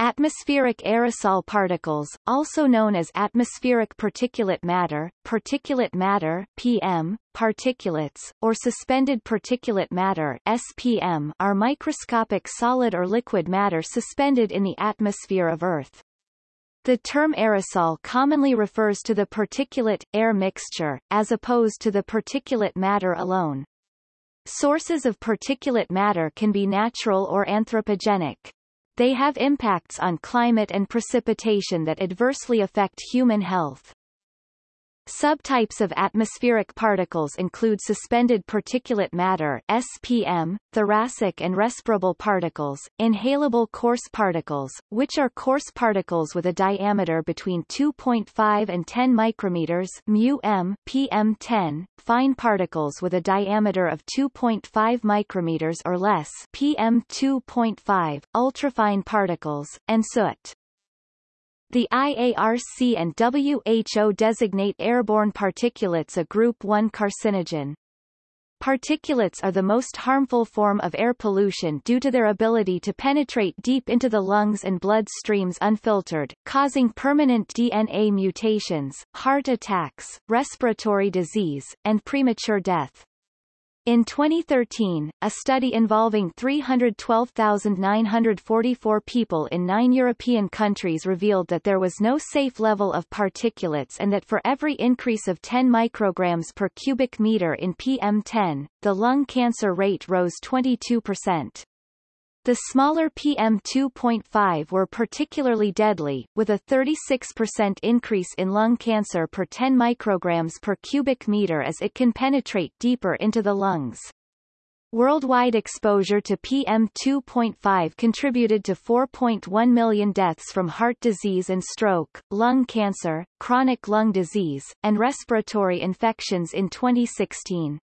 Atmospheric aerosol particles, also known as atmospheric particulate matter, particulate matter PM, particulates, or suspended particulate matter SPM, are microscopic solid or liquid matter suspended in the atmosphere of Earth. The term aerosol commonly refers to the particulate-air mixture, as opposed to the particulate matter alone. Sources of particulate matter can be natural or anthropogenic. They have impacts on climate and precipitation that adversely affect human health. Subtypes of atmospheric particles include suspended particulate matter SPM, thoracic and respirable particles, inhalable coarse particles, which are coarse particles with a diameter between 2.5 and 10 micrometers μm PM10, fine particles with a diameter of 2.5 micrometers or less PM2.5, ultrafine particles, and soot. The IARC and WHO designate airborne particulates a Group 1 carcinogen. Particulates are the most harmful form of air pollution due to their ability to penetrate deep into the lungs and blood streams unfiltered, causing permanent DNA mutations, heart attacks, respiratory disease, and premature death. In 2013, a study involving 312,944 people in nine European countries revealed that there was no safe level of particulates and that for every increase of 10 micrograms per cubic meter in PM10, the lung cancer rate rose 22%. The smaller PM2.5 were particularly deadly, with a 36% increase in lung cancer per 10 micrograms per cubic meter as it can penetrate deeper into the lungs. Worldwide exposure to PM2.5 contributed to 4.1 million deaths from heart disease and stroke, lung cancer, chronic lung disease, and respiratory infections in 2016.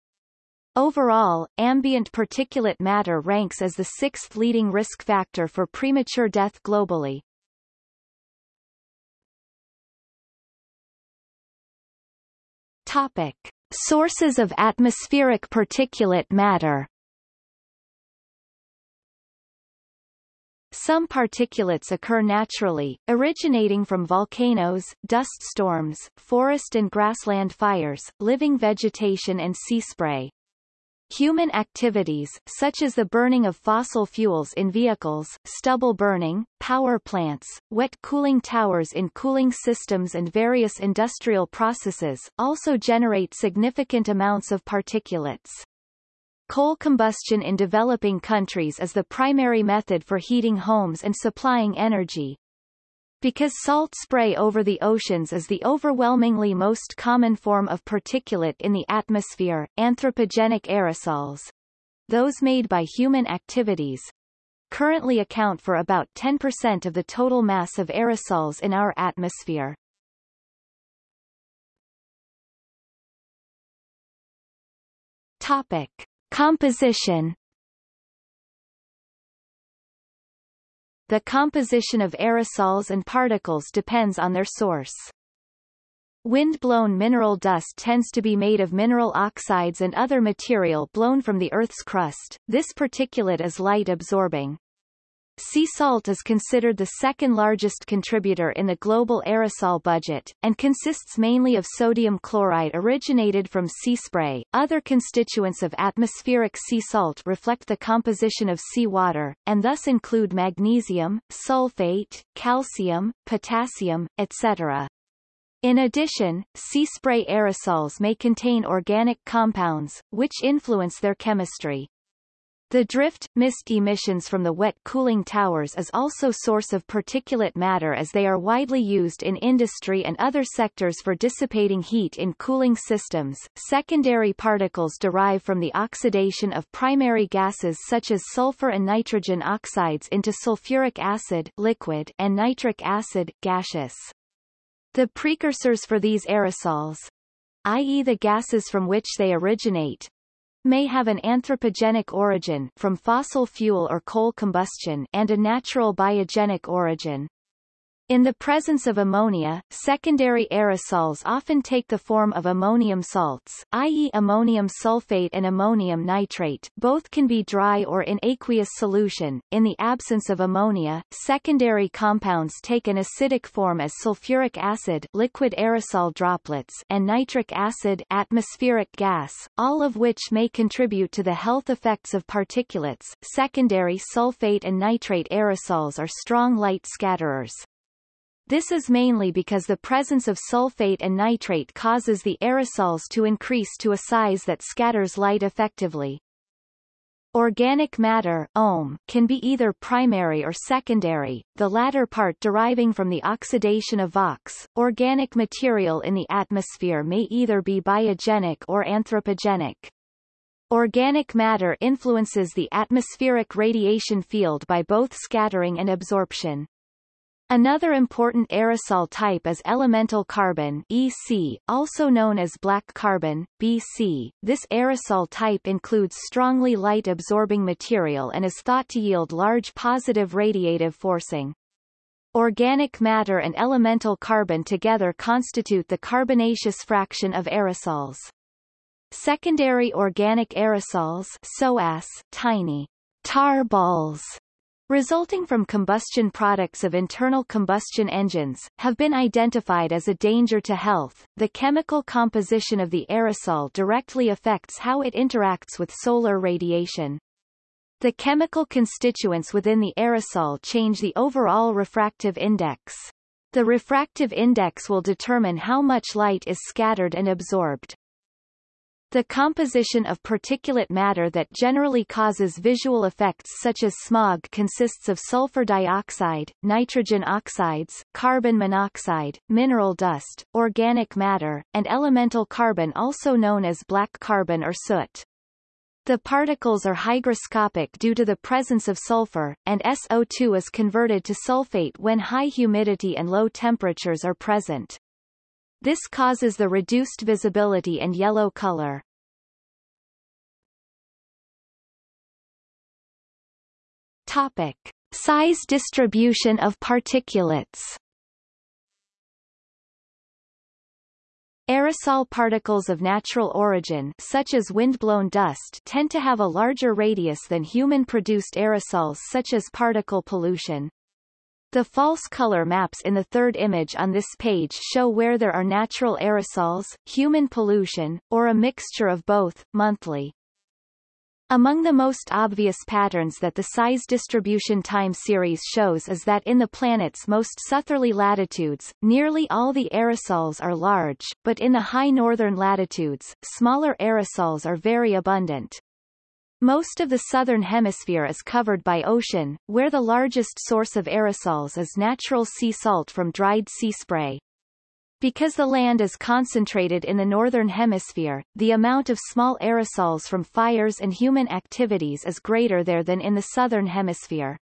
Overall, ambient particulate matter ranks as the sixth leading risk factor for premature death globally. Topic. Sources of atmospheric particulate matter Some particulates occur naturally, originating from volcanoes, dust storms, forest and grassland fires, living vegetation and sea spray. Human activities, such as the burning of fossil fuels in vehicles, stubble burning, power plants, wet cooling towers in cooling systems and various industrial processes, also generate significant amounts of particulates. Coal combustion in developing countries is the primary method for heating homes and supplying energy, because salt spray over the oceans is the overwhelmingly most common form of particulate in the atmosphere, anthropogenic aerosols, those made by human activities, currently account for about 10% of the total mass of aerosols in our atmosphere. Topic. Composition The composition of aerosols and particles depends on their source. Wind-blown mineral dust tends to be made of mineral oxides and other material blown from the Earth's crust. This particulate is light-absorbing. Sea salt is considered the second largest contributor in the global aerosol budget, and consists mainly of sodium chloride originated from sea spray. Other constituents of atmospheric sea salt reflect the composition of seawater, and thus include magnesium, sulfate, calcium, potassium, etc. In addition, sea spray aerosols may contain organic compounds, which influence their chemistry. The drift, mist emissions from the wet cooling towers is also source of particulate matter as they are widely used in industry and other sectors for dissipating heat in cooling systems. Secondary particles derive from the oxidation of primary gases such as sulfur and nitrogen oxides into sulfuric acid liquid and nitric acid gaseous. The precursors for these aerosols, i.e. the gases from which they originate, may have an anthropogenic origin from fossil fuel or coal combustion and a natural biogenic origin. In the presence of ammonia, secondary aerosols often take the form of ammonium salts, i.e. ammonium sulfate and ammonium nitrate both can be dry or in aqueous solution. In the absence of ammonia, secondary compounds take an acidic form as sulfuric acid liquid aerosol droplets and nitric acid atmospheric gas, all of which may contribute to the health effects of particulates. Secondary sulfate and nitrate aerosols are strong light scatterers. This is mainly because the presence of sulfate and nitrate causes the aerosols to increase to a size that scatters light effectively. Organic matter OM, can be either primary or secondary, the latter part deriving from the oxidation of VOCs. Organic material in the atmosphere may either be biogenic or anthropogenic. Organic matter influences the atmospheric radiation field by both scattering and absorption. Another important aerosol type is elemental carbon EC, also known as black carbon, BC. This aerosol type includes strongly light-absorbing material and is thought to yield large positive radiative forcing. Organic matter and elemental carbon together constitute the carbonaceous fraction of aerosols. Secondary organic aerosols SOAS, tiny tar balls resulting from combustion products of internal combustion engines, have been identified as a danger to health. The chemical composition of the aerosol directly affects how it interacts with solar radiation. The chemical constituents within the aerosol change the overall refractive index. The refractive index will determine how much light is scattered and absorbed. The composition of particulate matter that generally causes visual effects such as smog consists of sulfur dioxide, nitrogen oxides, carbon monoxide, mineral dust, organic matter, and elemental carbon also known as black carbon or soot. The particles are hygroscopic due to the presence of sulfur, and SO2 is converted to sulfate when high humidity and low temperatures are present. This causes the reduced visibility and yellow color. Topic. Size distribution of particulates Aerosol particles of natural origin such as windblown dust tend to have a larger radius than human-produced aerosols such as particle pollution. The false color maps in the third image on this page show where there are natural aerosols, human pollution, or a mixture of both, monthly. Among the most obvious patterns that the size distribution time series shows is that in the planet's most southerly latitudes, nearly all the aerosols are large, but in the high northern latitudes, smaller aerosols are very abundant. Most of the southern hemisphere is covered by ocean, where the largest source of aerosols is natural sea salt from dried sea spray. Because the land is concentrated in the northern hemisphere, the amount of small aerosols from fires and human activities is greater there than in the southern hemisphere.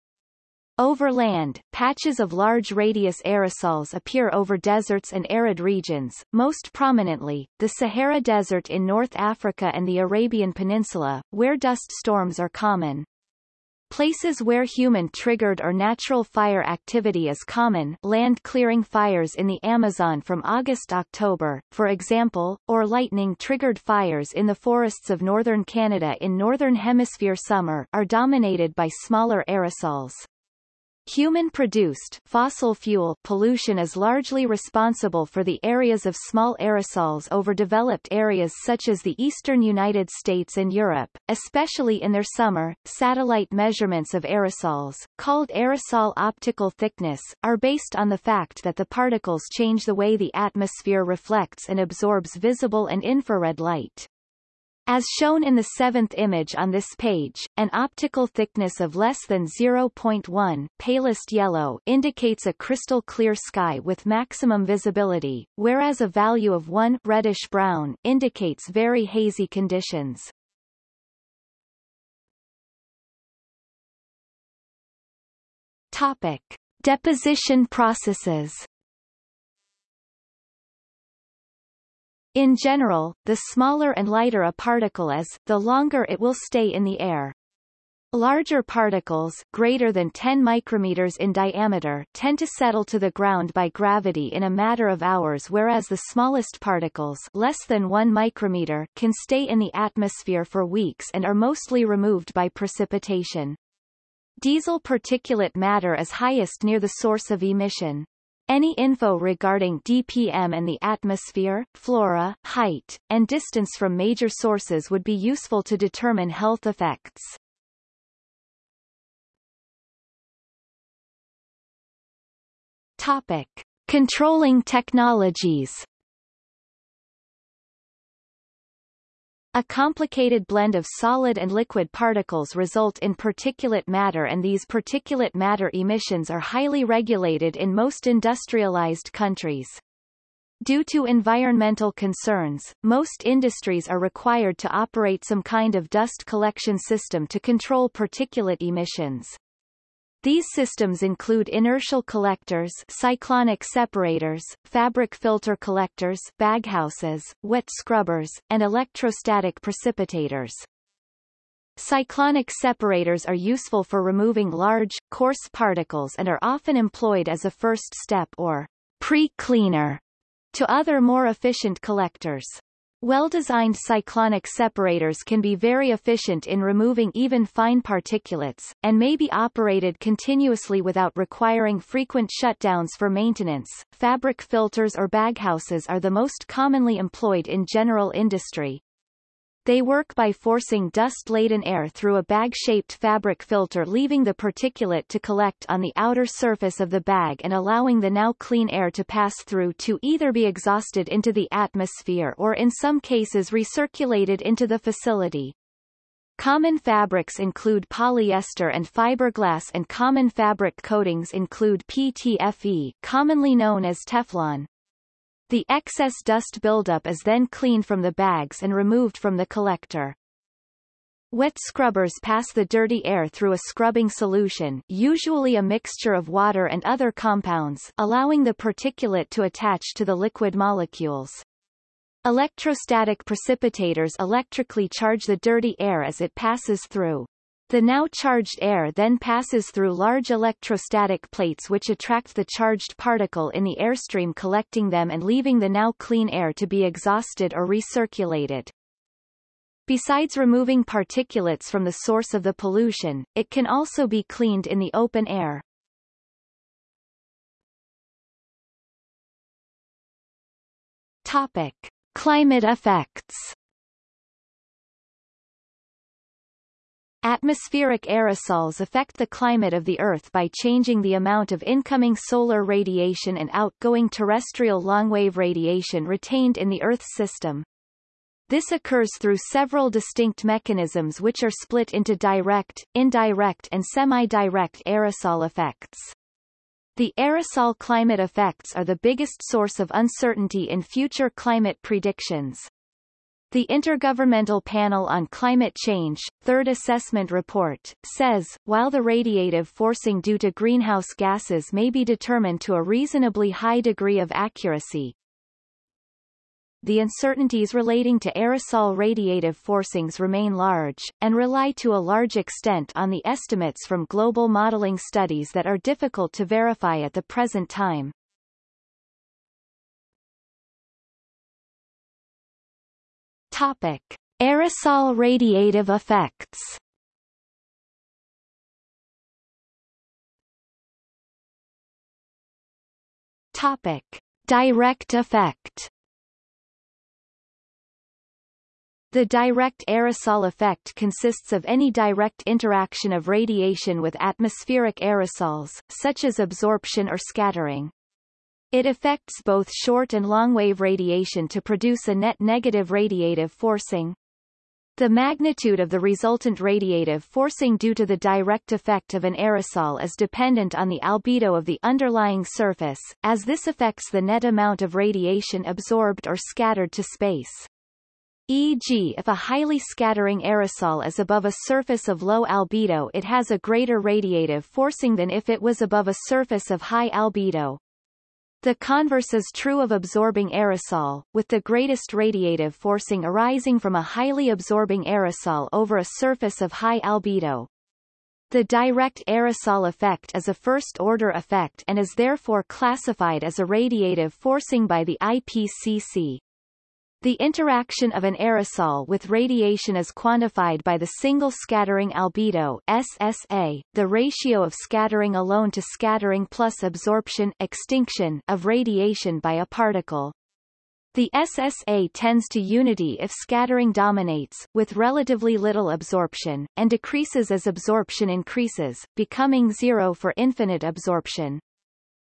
Over land, patches of large radius aerosols appear over deserts and arid regions, most prominently, the Sahara Desert in North Africa and the Arabian Peninsula, where dust storms are common. Places where human-triggered or natural fire activity is common land-clearing fires in the Amazon from August-October, for example, or lightning-triggered fires in the forests of northern Canada in northern hemisphere summer are dominated by smaller aerosols. Human-produced fossil fuel pollution is largely responsible for the areas of small aerosols over developed areas such as the eastern United States and Europe, especially in their summer. Satellite measurements of aerosols, called aerosol optical thickness, are based on the fact that the particles change the way the atmosphere reflects and absorbs visible and infrared light. As shown in the seventh image on this page, an optical thickness of less than 0.1 palest yellow indicates a crystal clear sky with maximum visibility, whereas a value of 1 reddish-brown indicates very hazy conditions. Topic. Deposition processes In general, the smaller and lighter a particle is, the longer it will stay in the air. Larger particles, greater than 10 micrometers in diameter, tend to settle to the ground by gravity in a matter of hours whereas the smallest particles less than 1 micrometer can stay in the atmosphere for weeks and are mostly removed by precipitation. Diesel particulate matter is highest near the source of emission. Any info regarding DPM and the atmosphere, flora, height, and distance from major sources would be useful to determine health effects. Topic. Controlling technologies A complicated blend of solid and liquid particles result in particulate matter and these particulate matter emissions are highly regulated in most industrialized countries. Due to environmental concerns, most industries are required to operate some kind of dust collection system to control particulate emissions. These systems include inertial collectors cyclonic separators, fabric filter collectors baghouses, wet scrubbers, and electrostatic precipitators. Cyclonic separators are useful for removing large, coarse particles and are often employed as a first step or pre-cleaner to other more efficient collectors. Well-designed cyclonic separators can be very efficient in removing even fine particulates, and may be operated continuously without requiring frequent shutdowns for maintenance. Fabric filters or baghouses are the most commonly employed in general industry. They work by forcing dust-laden air through a bag-shaped fabric filter leaving the particulate to collect on the outer surface of the bag and allowing the now clean air to pass through to either be exhausted into the atmosphere or in some cases recirculated into the facility. Common fabrics include polyester and fiberglass and common fabric coatings include PTFE commonly known as Teflon. The excess dust buildup is then cleaned from the bags and removed from the collector. Wet scrubbers pass the dirty air through a scrubbing solution usually a mixture of water and other compounds allowing the particulate to attach to the liquid molecules. Electrostatic precipitators electrically charge the dirty air as it passes through. The now charged air then passes through large electrostatic plates which attract the charged particle in the airstream collecting them and leaving the now clean air to be exhausted or recirculated. Besides removing particulates from the source of the pollution, it can also be cleaned in the open air. Topic. Climate effects Atmospheric aerosols affect the climate of the Earth by changing the amount of incoming solar radiation and outgoing terrestrial longwave radiation retained in the Earth's system. This occurs through several distinct mechanisms which are split into direct, indirect and semi-direct aerosol effects. The aerosol climate effects are the biggest source of uncertainty in future climate predictions. The Intergovernmental Panel on Climate Change, Third Assessment Report, says, while the radiative forcing due to greenhouse gases may be determined to a reasonably high degree of accuracy, the uncertainties relating to aerosol radiative forcings remain large, and rely to a large extent on the estimates from global modeling studies that are difficult to verify at the present time. Topic. Aerosol radiative effects Topic. Direct effect The direct aerosol effect consists of any direct interaction of radiation with atmospheric aerosols, such as absorption or scattering. It affects both short and long-wave radiation to produce a net negative radiative forcing. The magnitude of the resultant radiative forcing due to the direct effect of an aerosol is dependent on the albedo of the underlying surface, as this affects the net amount of radiation absorbed or scattered to space. E.g. if a highly scattering aerosol is above a surface of low albedo it has a greater radiative forcing than if it was above a surface of high albedo. The converse is true of absorbing aerosol, with the greatest radiative forcing arising from a highly absorbing aerosol over a surface of high albedo. The direct aerosol effect is a first-order effect and is therefore classified as a radiative forcing by the IPCC. The interaction of an aerosol with radiation is quantified by the single scattering albedo SSA, the ratio of scattering alone to scattering plus absorption extinction of radiation by a particle. The SSA tends to unity if scattering dominates, with relatively little absorption, and decreases as absorption increases, becoming zero for infinite absorption.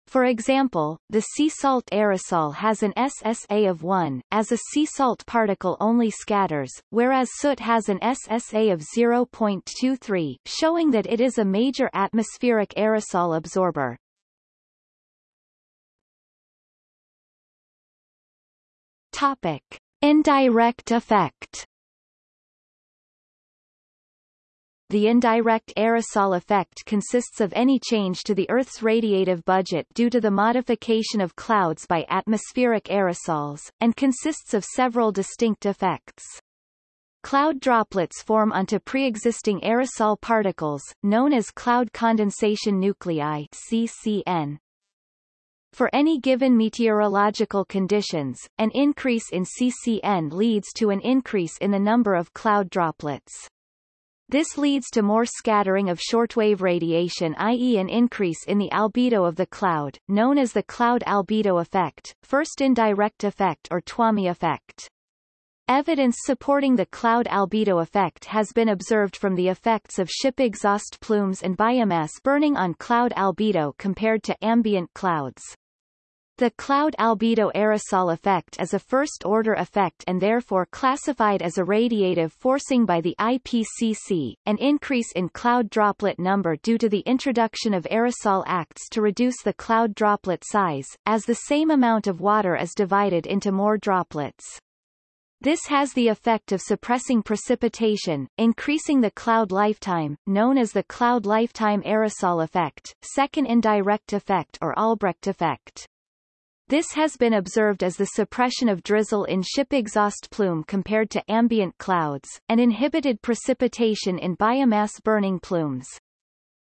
For example, the sea salt aerosol has an SSA of 1, as a sea salt particle only scatters, whereas soot has an SSA of 0.23, showing that it is a major atmospheric aerosol absorber. Topic. Indirect effect The indirect aerosol effect consists of any change to the Earth's radiative budget due to the modification of clouds by atmospheric aerosols, and consists of several distinct effects. Cloud droplets form onto pre-existing aerosol particles, known as cloud condensation nuclei CCN. For any given meteorological conditions, an increase in CCN leads to an increase in the number of cloud droplets. This leads to more scattering of shortwave radiation i.e. an increase in the albedo of the cloud, known as the cloud albedo effect, first indirect effect or Twomey effect. Evidence supporting the cloud albedo effect has been observed from the effects of ship exhaust plumes and biomass burning on cloud albedo compared to ambient clouds. The cloud albedo aerosol effect is a first-order effect and therefore classified as a radiative forcing by the IPCC. An increase in cloud droplet number due to the introduction of aerosol acts to reduce the cloud droplet size, as the same amount of water is divided into more droplets. This has the effect of suppressing precipitation, increasing the cloud lifetime, known as the cloud lifetime aerosol effect, second indirect effect or Albrecht effect. This has been observed as the suppression of drizzle in ship exhaust plume compared to ambient clouds, and inhibited precipitation in biomass burning plumes.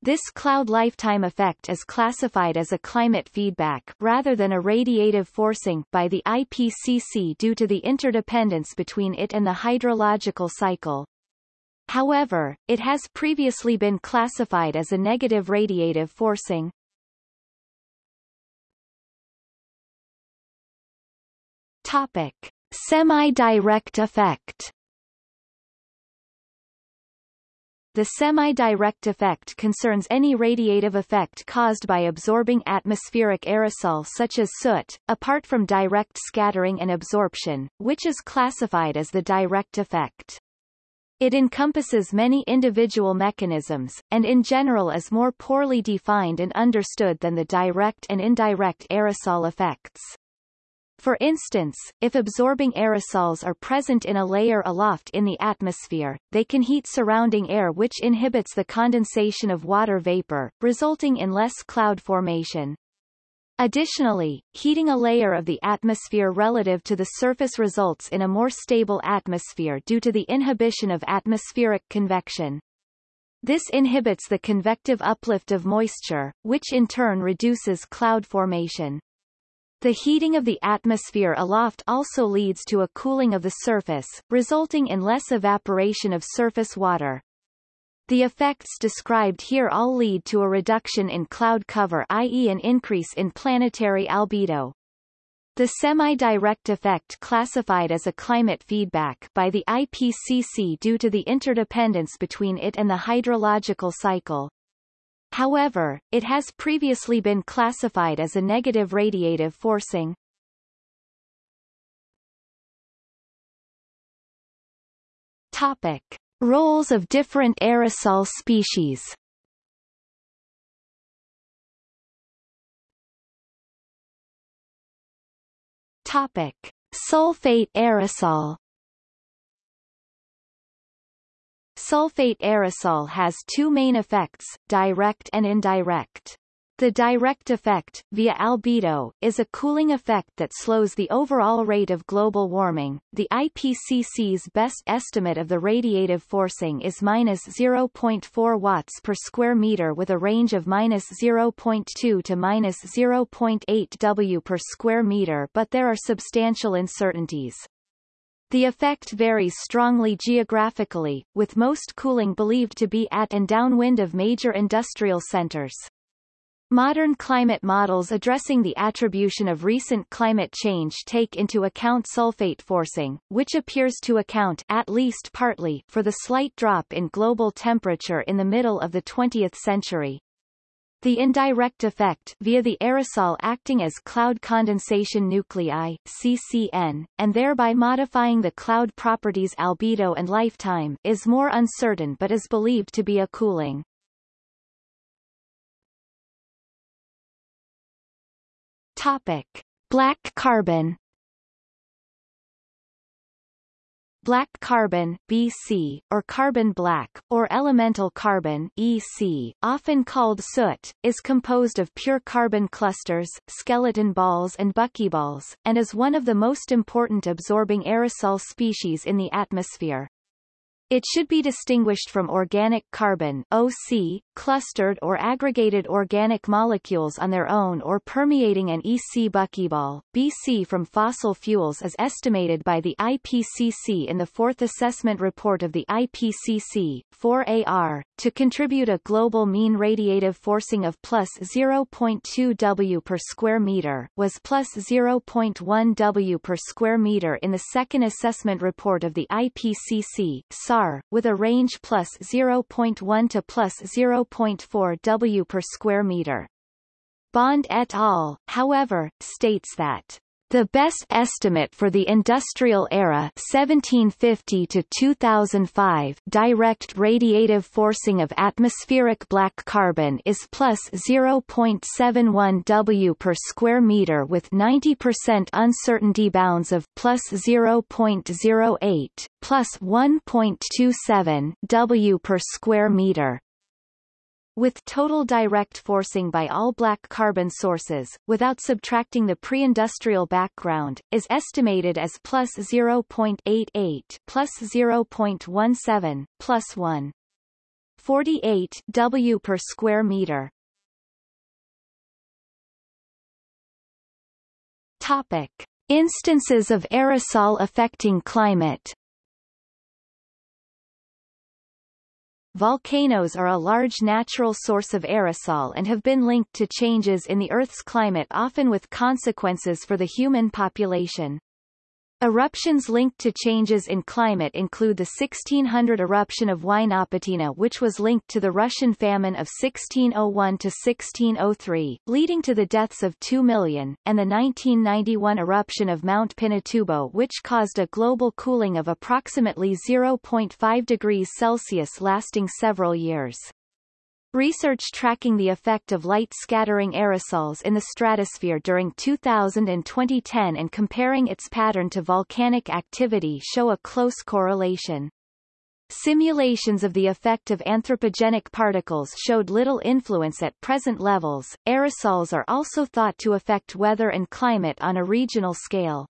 This cloud lifetime effect is classified as a climate feedback rather than a radiative forcing by the IPCC due to the interdependence between it and the hydrological cycle. However, it has previously been classified as a negative radiative forcing. Topic. Semi-direct effect The semi-direct effect concerns any radiative effect caused by absorbing atmospheric aerosol such as soot, apart from direct scattering and absorption, which is classified as the direct effect. It encompasses many individual mechanisms, and in general is more poorly defined and understood than the direct and indirect aerosol effects. For instance, if absorbing aerosols are present in a layer aloft in the atmosphere, they can heat surrounding air which inhibits the condensation of water vapor, resulting in less cloud formation. Additionally, heating a layer of the atmosphere relative to the surface results in a more stable atmosphere due to the inhibition of atmospheric convection. This inhibits the convective uplift of moisture, which in turn reduces cloud formation. The heating of the atmosphere aloft also leads to a cooling of the surface, resulting in less evaporation of surface water. The effects described here all lead to a reduction in cloud cover i.e. an increase in planetary albedo. The semi-direct effect classified as a climate feedback by the IPCC due to the interdependence between it and the hydrological cycle. However, it has previously been classified as a negative radiative forcing. Topic. Roles of different aerosol species Topic. Sulfate aerosol Sulfate aerosol has two main effects, direct and indirect. The direct effect, via albedo, is a cooling effect that slows the overall rate of global warming. The IPCC's best estimate of the radiative forcing is minus 0.4 watts per square meter with a range of minus 0.2 to minus 0.8 W per square meter but there are substantial uncertainties. The effect varies strongly geographically, with most cooling believed to be at and downwind of major industrial centers. Modern climate models addressing the attribution of recent climate change take into account sulfate forcing, which appears to account at least partly for the slight drop in global temperature in the middle of the 20th century. The indirect effect via the aerosol acting as cloud condensation nuclei CCN, and thereby modifying the cloud properties albedo and lifetime is more uncertain but is believed to be a cooling. Topic: Black carbon. Black carbon BC, or carbon black, or elemental carbon EC, often called soot, is composed of pure carbon clusters, skeleton balls and buckyballs, and is one of the most important absorbing aerosol species in the atmosphere. It should be distinguished from organic carbon OC, clustered or aggregated organic molecules on their own or permeating an EC buckyball. BC from fossil fuels is estimated by the IPCC in the fourth assessment report of the IPCC, 4AR, to contribute a global mean radiative forcing of plus 0.2 W per square meter, was plus 0.1 W per square meter in the second assessment report of the IPCC, SAR, with a range plus 0.1 to plus 0.4 W per square meter. Bond et al., however, states that the best estimate for the industrial era 1750 to 2005 direct radiative forcing of atmospheric black carbon is plus 0.71 W per square meter with 90% uncertainty bounds of plus 0.08, plus 1.27 W per square meter with total direct forcing by all black carbon sources, without subtracting the pre-industrial background, is estimated as plus 0.88 plus 0.17 plus 1. 48 W per square meter. Topic. Instances of aerosol affecting climate Volcanoes are a large natural source of aerosol and have been linked to changes in the Earth's climate often with consequences for the human population. Eruptions linked to changes in climate include the 1600 eruption of Huaynaputina which was linked to the Russian famine of 1601-1603, leading to the deaths of 2 million, and the 1991 eruption of Mount Pinatubo which caused a global cooling of approximately 0.5 degrees Celsius lasting several years. Research tracking the effect of light-scattering aerosols in the stratosphere during 2000 and 2010 and comparing its pattern to volcanic activity show a close correlation. Simulations of the effect of anthropogenic particles showed little influence at present levels. Aerosols are also thought to affect weather and climate on a regional scale.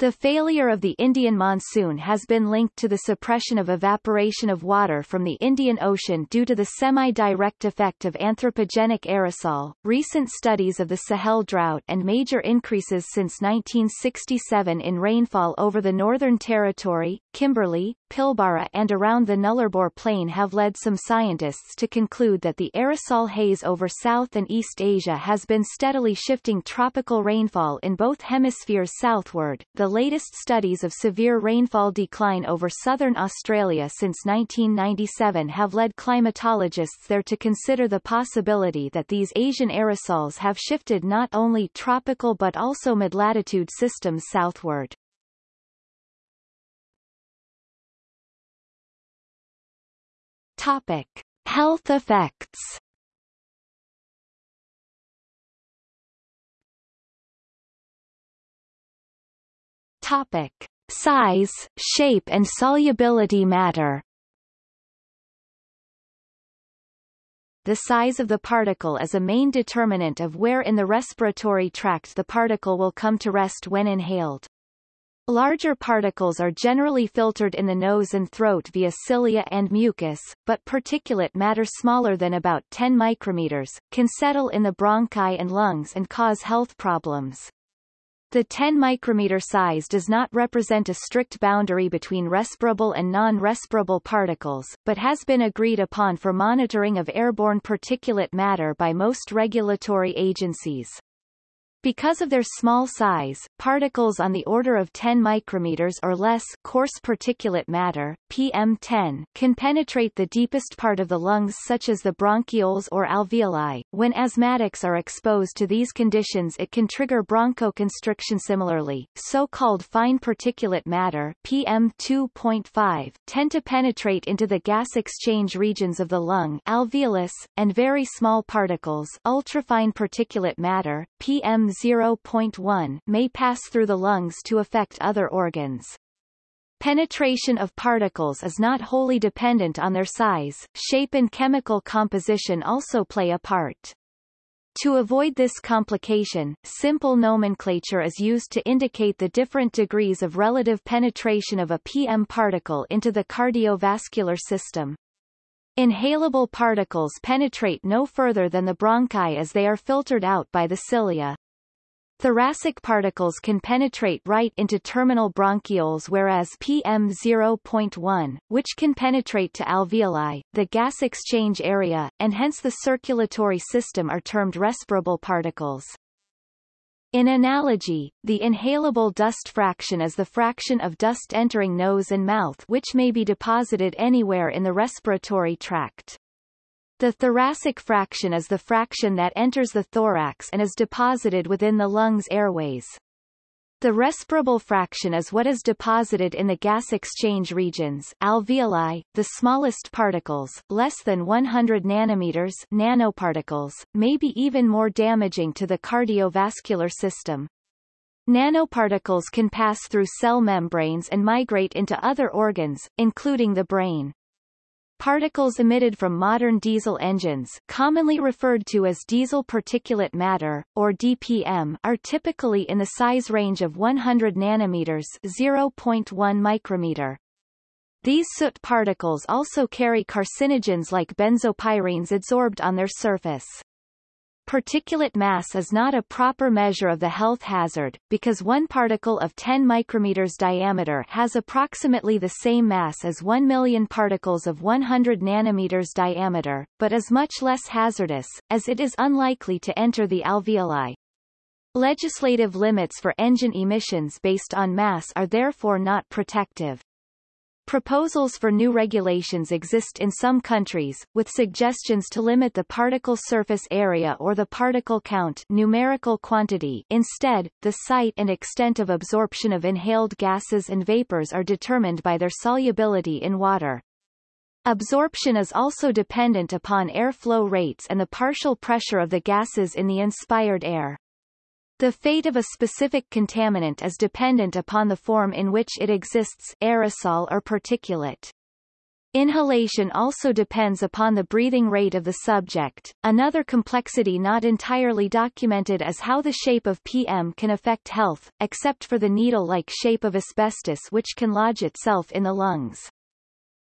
The failure of the Indian monsoon has been linked to the suppression of evaporation of water from the Indian Ocean due to the semi-direct effect of anthropogenic aerosol. Recent studies of the Sahel drought and major increases since 1967 in rainfall over the Northern Territory, Kimberley, Pilbara and around the Nullarbor Plain have led some scientists to conclude that the aerosol haze over South and East Asia has been steadily shifting tropical rainfall in both hemispheres southward. The the latest studies of severe rainfall decline over southern Australia since 1997 have led climatologists there to consider the possibility that these Asian aerosols have shifted not only tropical but also mid-latitude systems southward. Topic. Health effects Topic: Size, shape and solubility matter. the size of the particle is a main determinant of where in the respiratory tract the particle will come to rest when inhaled. Larger particles are generally filtered in the nose and throat via cilia and mucus, but particulate matter smaller than about 10 micrometers, can settle in the bronchi and lungs and cause health problems. The 10 micrometer size does not represent a strict boundary between respirable and non-respirable particles, but has been agreed upon for monitoring of airborne particulate matter by most regulatory agencies. Because of their small size, particles on the order of 10 micrometers or less coarse particulate matter, PM10, can penetrate the deepest part of the lungs such as the bronchioles or alveoli. When asthmatics are exposed to these conditions it can trigger bronchoconstriction similarly. So-called fine particulate matter PM2.5 tend to penetrate into the gas exchange regions of the lung alveolus, and very small particles ultrafine particulate matter PM 0.1 may pass through the lungs to affect other organs. Penetration of particles is not wholly dependent on their size, shape and chemical composition also play a part. To avoid this complication, simple nomenclature is used to indicate the different degrees of relative penetration of a PM particle into the cardiovascular system. Inhalable particles penetrate no further than the bronchi as they are filtered out by the cilia. Thoracic particles can penetrate right into terminal bronchioles whereas PM0.1, which can penetrate to alveoli, the gas exchange area, and hence the circulatory system are termed respirable particles. In analogy, the inhalable dust fraction is the fraction of dust entering nose and mouth which may be deposited anywhere in the respiratory tract. The thoracic fraction is the fraction that enters the thorax and is deposited within the lungs airways. The respirable fraction is what is deposited in the gas exchange regions alveoli, the smallest particles, less than 100 nanometers nanoparticles, may be even more damaging to the cardiovascular system. Nanoparticles can pass through cell membranes and migrate into other organs, including the brain. Particles emitted from modern diesel engines commonly referred to as diesel particulate matter, or DPM, are typically in the size range of 100 nanometers 0.1 micrometer. These soot particles also carry carcinogens like benzopyrenes adsorbed on their surface. Particulate mass is not a proper measure of the health hazard, because one particle of 10 micrometers diameter has approximately the same mass as 1 million particles of 100 nanometers diameter, but is much less hazardous, as it is unlikely to enter the alveoli. Legislative limits for engine emissions based on mass are therefore not protective. Proposals for new regulations exist in some countries, with suggestions to limit the particle surface area or the particle count numerical quantity instead, the site and extent of absorption of inhaled gases and vapors are determined by their solubility in water. Absorption is also dependent upon airflow rates and the partial pressure of the gases in the inspired air. The fate of a specific contaminant is dependent upon the form in which it exists aerosol or particulate. Inhalation also depends upon the breathing rate of the subject. Another complexity not entirely documented is how the shape of PM can affect health, except for the needle-like shape of asbestos which can lodge itself in the lungs.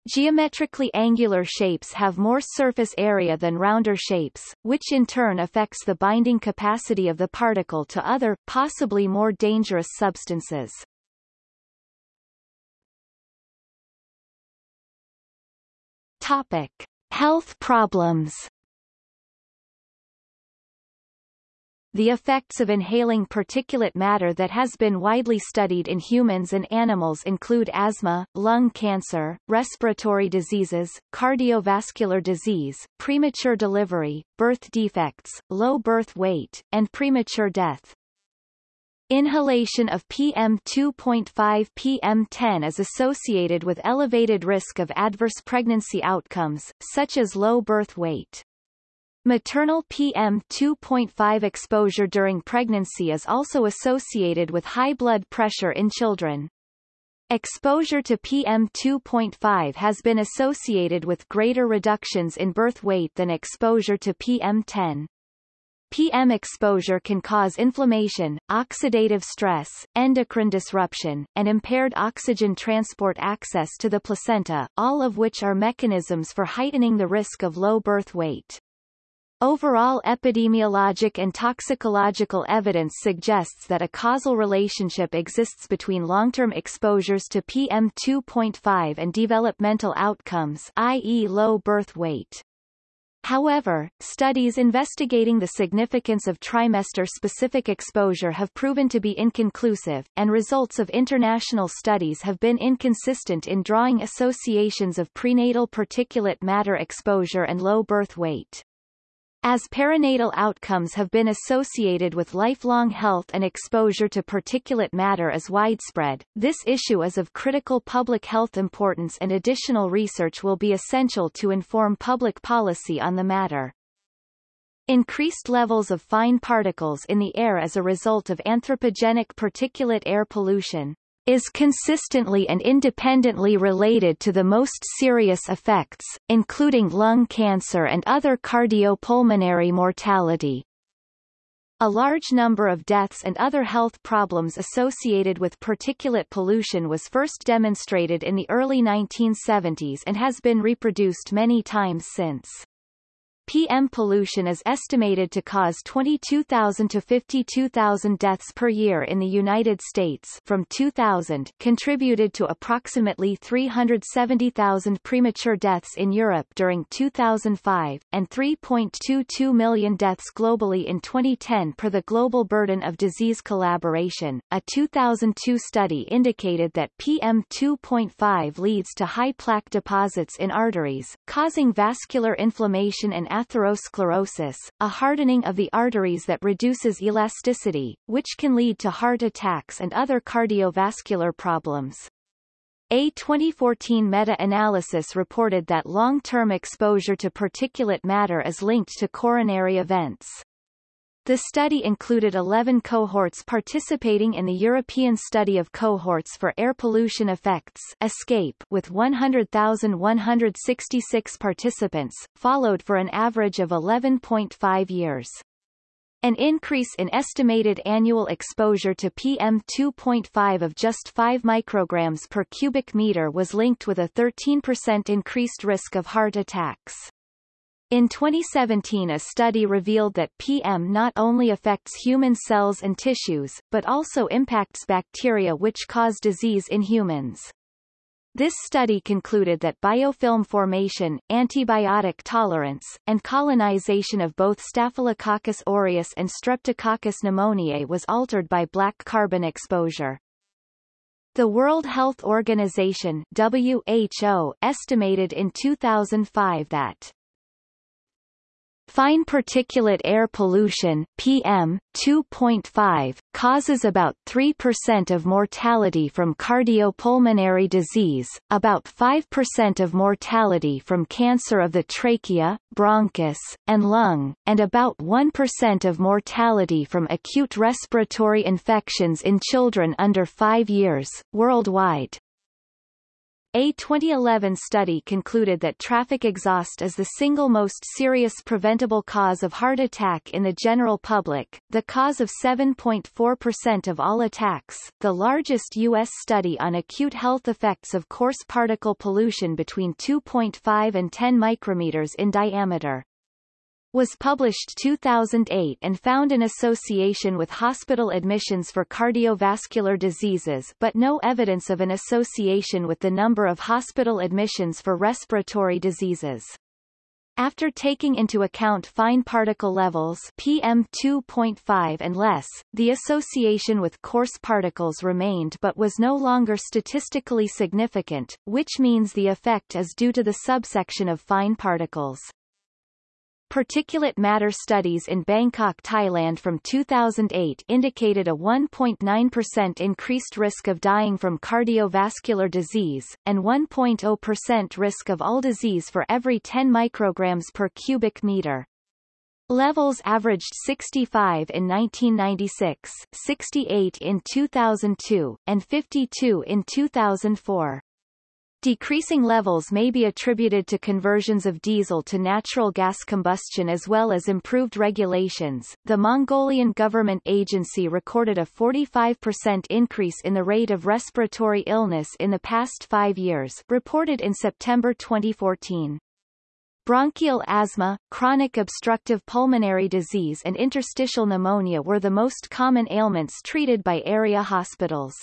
Geometrically angular shapes have more surface area than rounder shapes, which in turn affects the binding capacity of the particle to other, possibly more dangerous substances. Topic. Health problems The effects of inhaling particulate matter that has been widely studied in humans and animals include asthma, lung cancer, respiratory diseases, cardiovascular disease, premature delivery, birth defects, low birth weight, and premature death. Inhalation of PM2.5 PM10 is associated with elevated risk of adverse pregnancy outcomes, such as low birth weight. Maternal PM2.5 exposure during pregnancy is also associated with high blood pressure in children. Exposure to PM2.5 has been associated with greater reductions in birth weight than exposure to PM10. PM exposure can cause inflammation, oxidative stress, endocrine disruption, and impaired oxygen transport access to the placenta, all of which are mechanisms for heightening the risk of low birth weight. Overall epidemiologic and toxicological evidence suggests that a causal relationship exists between long-term exposures to PM2.5 and developmental outcomes i.e. low birth weight. However, studies investigating the significance of trimester-specific exposure have proven to be inconclusive, and results of international studies have been inconsistent in drawing associations of prenatal particulate matter exposure and low birth weight. As perinatal outcomes have been associated with lifelong health and exposure to particulate matter is widespread, this issue is of critical public health importance and additional research will be essential to inform public policy on the matter. Increased levels of fine particles in the air as a result of anthropogenic particulate air pollution is consistently and independently related to the most serious effects, including lung cancer and other cardiopulmonary mortality. A large number of deaths and other health problems associated with particulate pollution was first demonstrated in the early 1970s and has been reproduced many times since. PM pollution is estimated to cause 22,000 to 52,000 deaths per year in the United States from 2000 contributed to approximately 370,000 premature deaths in Europe during 2005, and 3.22 million deaths globally in 2010 per the Global Burden of Disease Collaboration. A 2002 study indicated that PM2.5 leads to high plaque deposits in arteries, causing vascular inflammation and atherosclerosis, a hardening of the arteries that reduces elasticity, which can lead to heart attacks and other cardiovascular problems. A 2014 meta-analysis reported that long-term exposure to particulate matter is linked to coronary events. The study included 11 cohorts participating in the European Study of Cohorts for Air Pollution Effects ESCAPE with 100,166 participants, followed for an average of 11.5 years. An increase in estimated annual exposure to PM2.5 of just 5 micrograms per cubic meter was linked with a 13% increased risk of heart attacks. In 2017 a study revealed that PM not only affects human cells and tissues, but also impacts bacteria which cause disease in humans. This study concluded that biofilm formation, antibiotic tolerance, and colonization of both Staphylococcus aureus and Streptococcus pneumoniae was altered by black carbon exposure. The World Health Organization WHO estimated in 2005 that Fine particulate air pollution PM 2.5 causes about 3% of mortality from cardiopulmonary disease, about 5% of mortality from cancer of the trachea, bronchus, and lung, and about 1% of mortality from acute respiratory infections in children under 5 years, worldwide. A 2011 study concluded that traffic exhaust is the single most serious preventable cause of heart attack in the general public, the cause of 7.4% of all attacks, the largest U.S. study on acute health effects of coarse particle pollution between 2.5 and 10 micrometers in diameter was published 2008 and found an association with hospital admissions for cardiovascular diseases but no evidence of an association with the number of hospital admissions for respiratory diseases. After taking into account fine particle levels PM2.5 and less, the association with coarse particles remained but was no longer statistically significant, which means the effect is due to the subsection of fine particles. Particulate matter studies in Bangkok, Thailand from 2008 indicated a 1.9% increased risk of dying from cardiovascular disease, and 1.0% risk of all disease for every 10 micrograms per cubic meter. Levels averaged 65 in 1996, 68 in 2002, and 52 in 2004. Decreasing levels may be attributed to conversions of diesel to natural gas combustion as well as improved regulations. The Mongolian government agency recorded a 45% increase in the rate of respiratory illness in the past five years, reported in September 2014. Bronchial asthma, chronic obstructive pulmonary disease and interstitial pneumonia were the most common ailments treated by area hospitals.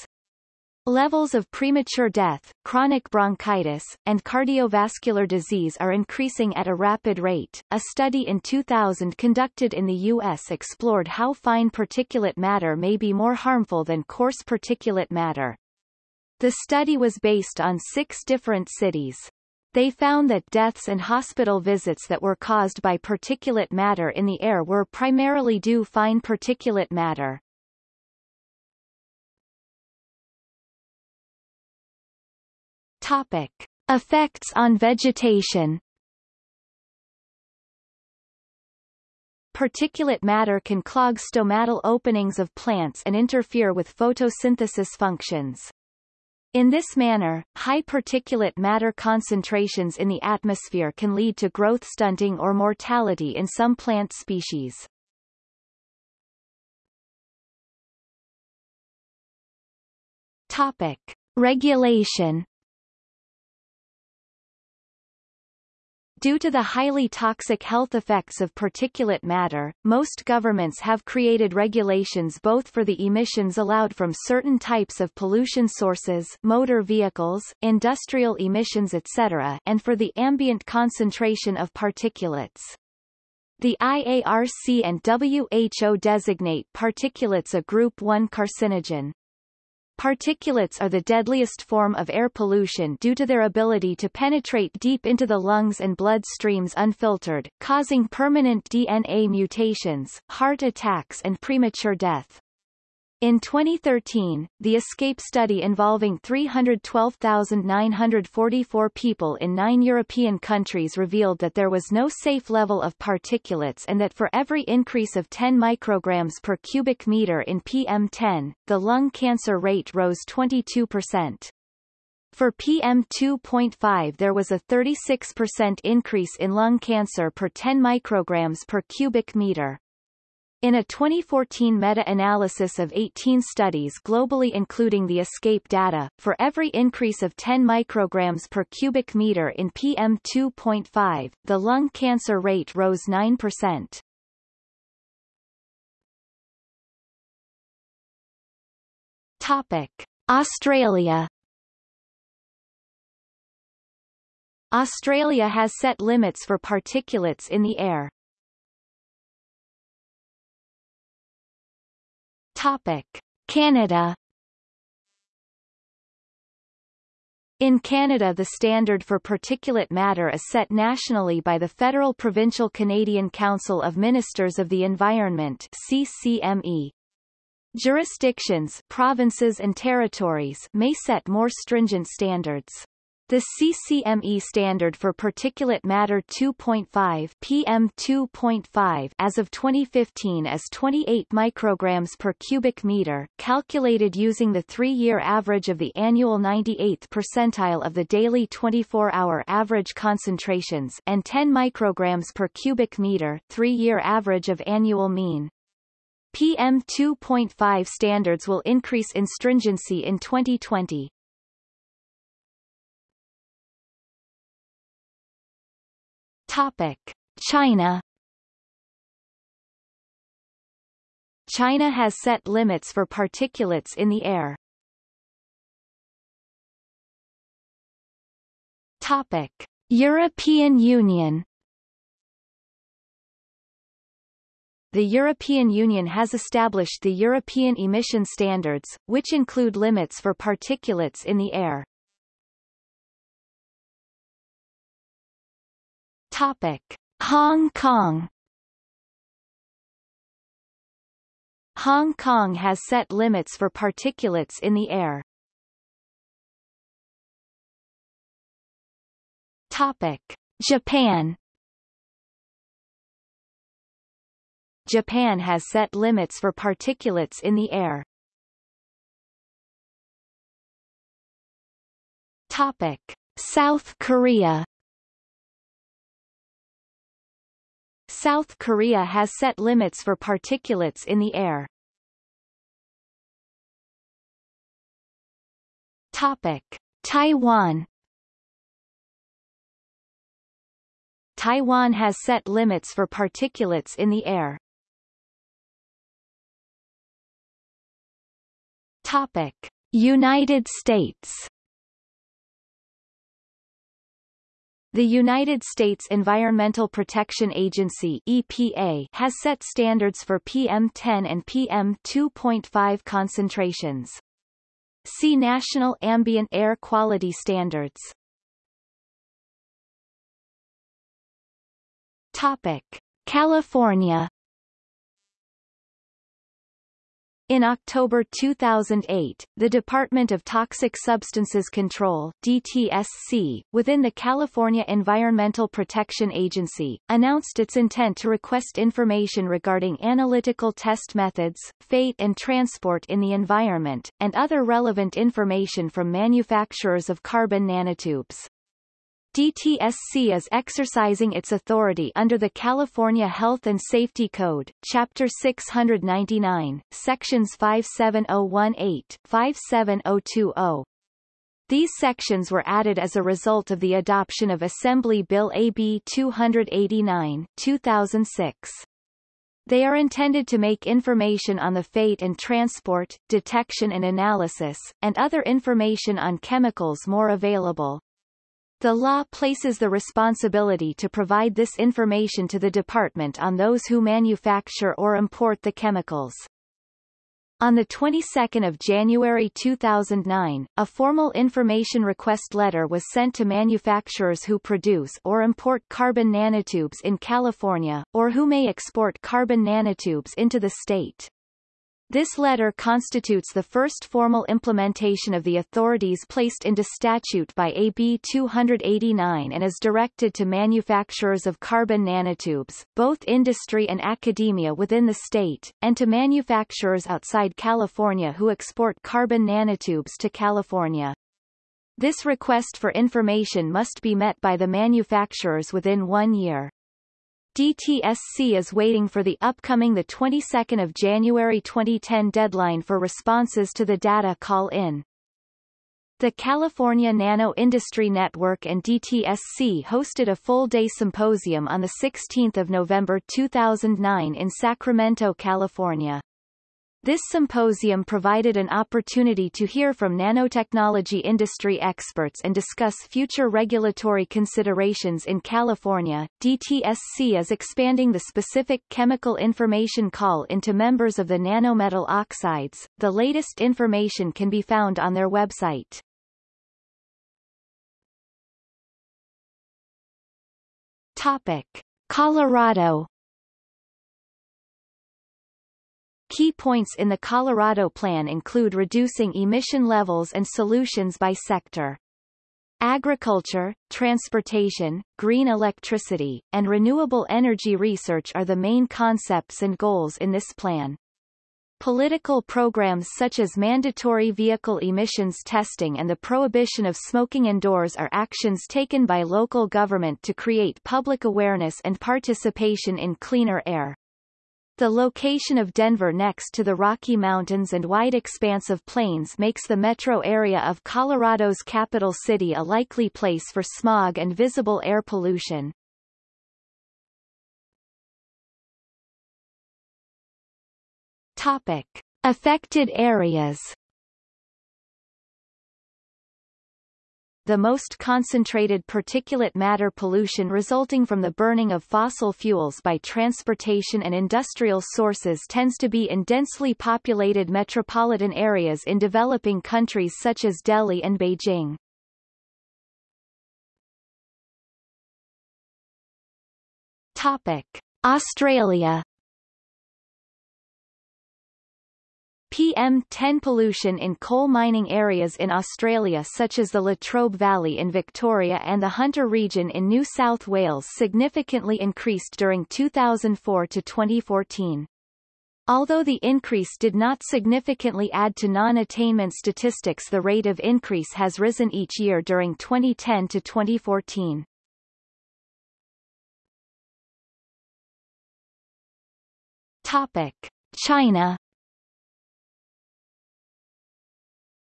Levels of premature death, chronic bronchitis, and cardiovascular disease are increasing at a rapid rate. A study in 2000 conducted in the U.S. explored how fine particulate matter may be more harmful than coarse particulate matter. The study was based on six different cities. They found that deaths and hospital visits that were caused by particulate matter in the air were primarily due fine particulate matter. Topic. Effects on vegetation Particulate matter can clog stomatal openings of plants and interfere with photosynthesis functions. In this manner, high particulate matter concentrations in the atmosphere can lead to growth stunting or mortality in some plant species. Topic. Regulation Due to the highly toxic health effects of particulate matter, most governments have created regulations both for the emissions allowed from certain types of pollution sources motor vehicles, industrial emissions etc. and for the ambient concentration of particulates. The IARC and WHO designate particulates a Group 1 carcinogen. Particulates are the deadliest form of air pollution due to their ability to penetrate deep into the lungs and blood streams unfiltered, causing permanent DNA mutations, heart attacks and premature death. In 2013, the ESCAPE study involving 312,944 people in nine European countries revealed that there was no safe level of particulates and that for every increase of 10 micrograms per cubic meter in PM10, the lung cancer rate rose 22%. For PM2.5 there was a 36% increase in lung cancer per 10 micrograms per cubic meter. In a 2014 meta-analysis of 18 studies globally including the ESCAPE data, for every increase of 10 micrograms per cubic meter in PM2.5, the lung cancer rate rose 9%. Topic. Australia Australia has set limits for particulates in the air. Topic. Canada In Canada the standard for particulate matter is set nationally by the Federal Provincial Canadian Council of Ministers of the Environment CCME. Jurisdictions provinces and territories may set more stringent standards. The CCME standard for particulate matter 2.5 PM2.5 as of 2015 is 28 micrograms per cubic meter, calculated using the 3-year average of the annual 98th percentile of the daily 24-hour average concentrations and 10 micrograms per cubic meter, 3-year average of annual mean. PM2.5 standards will increase in stringency in 2020. Topic. China China has set limits for particulates in the air. Topic. European Union The European Union has established the European emission standards, which include limits for particulates in the air. Topic: Hong Kong Hong Kong has set limits for particulates in the air. Topic: Japan Japan has set limits for particulates in the air. Topic. South Korea South Korea has set limits for particulates in the air. Topic. Taiwan Taiwan has set limits for particulates in the air. Topic. United States The United States Environmental Protection Agency EPA has set standards for PM10 and PM2.5 concentrations. See National Ambient Air Quality Standards. Topic: California In October 2008, the Department of Toxic Substances Control DTSC, within the California Environmental Protection Agency, announced its intent to request information regarding analytical test methods, fate and transport in the environment, and other relevant information from manufacturers of carbon nanotubes. DTSC is exercising its authority under the California Health and Safety Code, Chapter 699, Sections 57018-57020. These sections were added as a result of the adoption of Assembly Bill AB 289 2006. They are intended to make information on the fate and transport, detection and analysis, and other information on chemicals more available. The law places the responsibility to provide this information to the department on those who manufacture or import the chemicals. On the 22nd of January 2009, a formal information request letter was sent to manufacturers who produce or import carbon nanotubes in California, or who may export carbon nanotubes into the state. This letter constitutes the first formal implementation of the authorities placed into statute by AB 289 and is directed to manufacturers of carbon nanotubes, both industry and academia within the state, and to manufacturers outside California who export carbon nanotubes to California. This request for information must be met by the manufacturers within one year. DTSC is waiting for the upcoming the 22nd of January 2010 deadline for responses to the data call-in. The California Nano Industry Network and DTSC hosted a full-day symposium on 16 November 2009 in Sacramento, California. This symposium provided an opportunity to hear from nanotechnology industry experts and discuss future regulatory considerations in California. DTSC is expanding the specific chemical information call into members of the nanometal oxides. The latest information can be found on their website. Topic: Colorado Key points in the Colorado Plan include reducing emission levels and solutions by sector. Agriculture, transportation, green electricity, and renewable energy research are the main concepts and goals in this plan. Political programs such as mandatory vehicle emissions testing and the prohibition of smoking indoors are actions taken by local government to create public awareness and participation in cleaner air. The location of Denver next to the Rocky Mountains and wide expanse of plains makes the metro area of Colorado's capital city a likely place for smog and visible air pollution. Topic. Affected areas the most concentrated particulate matter pollution resulting from the burning of fossil fuels by transportation and industrial sources tends to be in densely populated metropolitan areas in developing countries such as Delhi and Beijing. Topic. Australia PM10 pollution in coal mining areas in Australia such as the Latrobe Valley in Victoria and the Hunter region in New South Wales significantly increased during 2004 to 2014. Although the increase did not significantly add to non-attainment statistics the rate of increase has risen each year during 2010 to 2014. Topic. China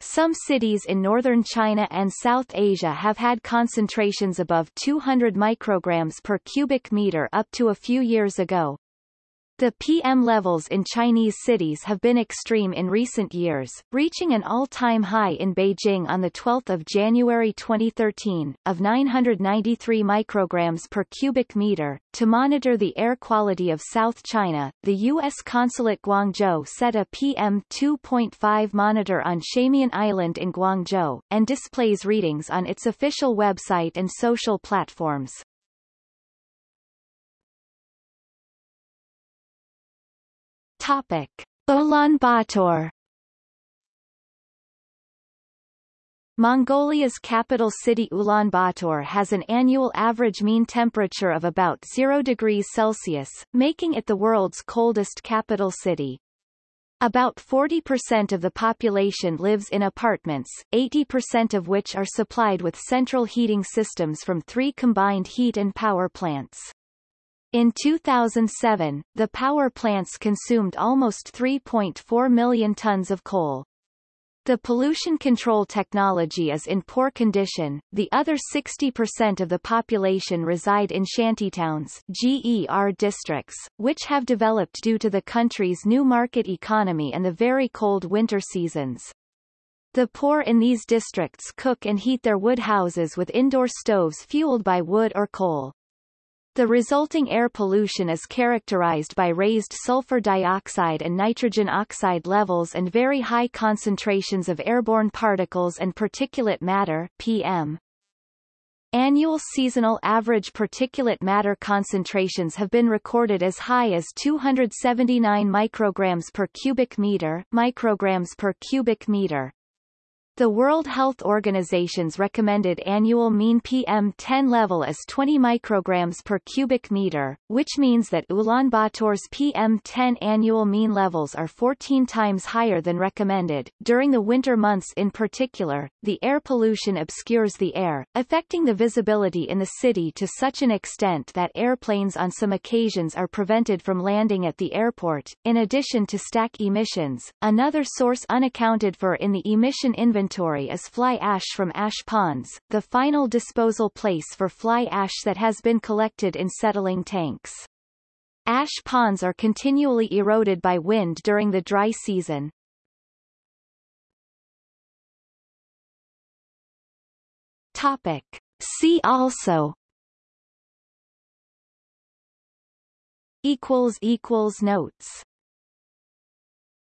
Some cities in northern China and South Asia have had concentrations above 200 micrograms per cubic meter up to a few years ago, the PM levels in Chinese cities have been extreme in recent years, reaching an all-time high in Beijing on 12 January 2013, of 993 micrograms per cubic meter. To monitor the air quality of South China, the U.S. consulate Guangzhou set a PM 2.5 monitor on Shamian Island in Guangzhou, and displays readings on its official website and social platforms. Topic: Ulaanbaatar Mongolia's capital city Ulaanbaatar has an annual average mean temperature of about 0 degrees Celsius, making it the world's coldest capital city. About 40% of the population lives in apartments, 80% of which are supplied with central heating systems from three combined heat and power plants. In 2007, the power plants consumed almost 3.4 million tons of coal. The pollution control technology is in poor condition. The other 60% of the population reside in shantytowns GER districts, which have developed due to the country's new market economy and the very cold winter seasons. The poor in these districts cook and heat their wood houses with indoor stoves fueled by wood or coal. The resulting air pollution is characterized by raised sulfur dioxide and nitrogen oxide levels and very high concentrations of airborne particles and particulate matter PM. Annual seasonal average particulate matter concentrations have been recorded as high as 279 micrograms per cubic meter, micrograms per cubic meter. The World Health Organization's recommended annual mean PM10 level is 20 micrograms per cubic meter, which means that Ulaanbaatar's PM10 annual mean levels are 14 times higher than recommended. During the winter months in particular, the air pollution obscures the air, affecting the visibility in the city to such an extent that airplanes on some occasions are prevented from landing at the airport. In addition to stack emissions, another source unaccounted for in the emission inventory inventory is fly ash from ash ponds, the final disposal place for fly ash that has been collected in settling tanks. Ash ponds are continually eroded by wind during the dry season. Topic. See also equals equals notes